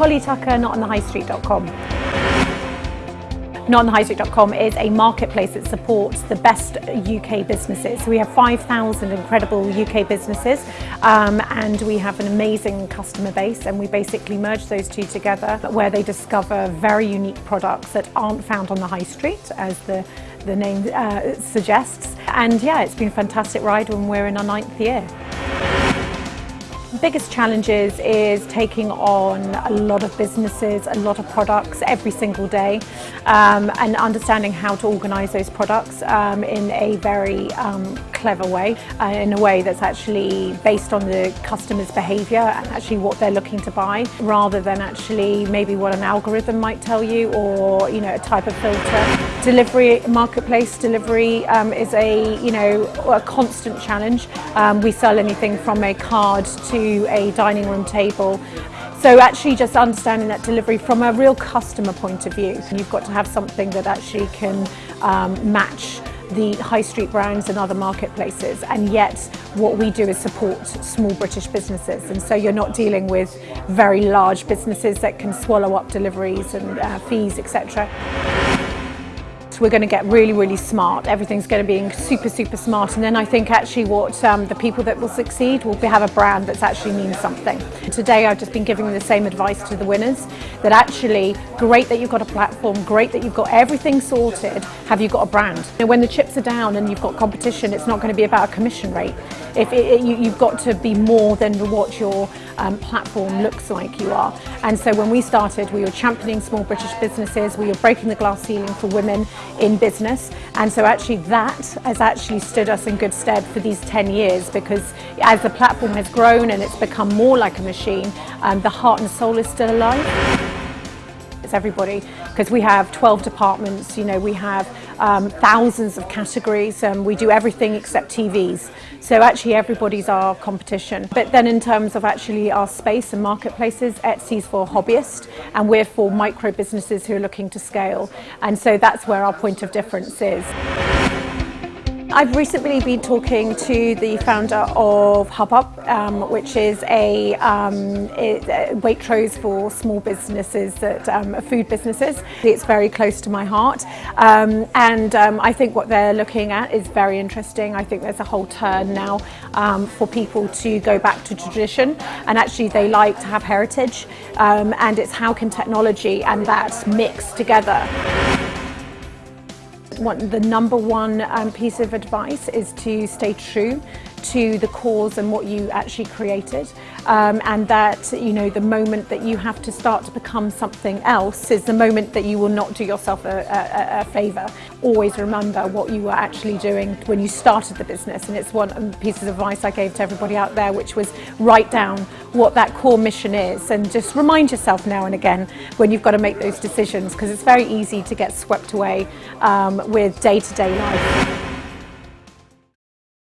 Holly Tucker, notonthehighstreet.com. NotOnTheHighStreet.com is a marketplace that supports the best UK businesses. We have 5,000 incredible UK businesses um, and we have an amazing customer base and we basically merge those two together where they discover very unique products that aren't found on the high street as the, the name uh, suggests. And yeah, it's been a fantastic ride when we're in our ninth year biggest challenges is taking on a lot of businesses, a lot of products every single day um, and understanding how to organise those products um, in a very um, clever way, uh, in a way that's actually based on the customer's behaviour and actually what they're looking to buy rather than actually maybe what an algorithm might tell you or you know a type of filter. Delivery, marketplace delivery um, is a you know a constant challenge. Um, we sell anything from a card to a dining room table. So actually just understanding that delivery from a real customer point of view. You've got to have something that actually can um, match the high street brands and other marketplaces and yet what we do is support small British businesses and so you're not dealing with very large businesses that can swallow up deliveries and uh, fees etc we're going to get really, really smart. Everything's going to be super, super smart. And then I think actually what um, the people that will succeed will have a brand that's actually means something. Today I've just been giving the same advice to the winners that actually great that you've got a platform, great that you've got everything sorted, have you got a brand? When the chips are down and you've got competition, it's not going to be about a commission rate. If it, it, you, you've got to be more than what your um, platform looks like you are. And so when we started, we were championing small British businesses, we were breaking the glass ceiling for women in business. And so actually that has actually stood us in good stead for these 10 years because as the platform has grown and it's become more like a machine, um, the heart and soul is still alive it's everybody because we have 12 departments, you know, we have um, thousands of categories, and we do everything except TVs. So actually everybody's our competition. But then in terms of actually our space and marketplaces, Etsy's for hobbyists and we're for micro businesses who are looking to scale. And so that's where our point of difference is. I've recently been talking to the founder of Hubhop, um, which is a, um, Waitrose for small businesses, that um, food businesses. It's very close to my heart, um, and um, I think what they're looking at is very interesting. I think there's a whole turn now um, for people to go back to tradition, and actually they like to have heritage, and it's how can technology and that mix together one, the number one um, piece of advice is to stay true to the cause and what you actually created um, and that you know the moment that you have to start to become something else is the moment that you will not do yourself a, a, a favour. Always remember what you were actually doing when you started the business and it's one um, piece of advice I gave to everybody out there which was write down what that core mission is and just remind yourself now and again when you've got to make those decisions because it's very easy to get swept away um, with day-to-day -day life.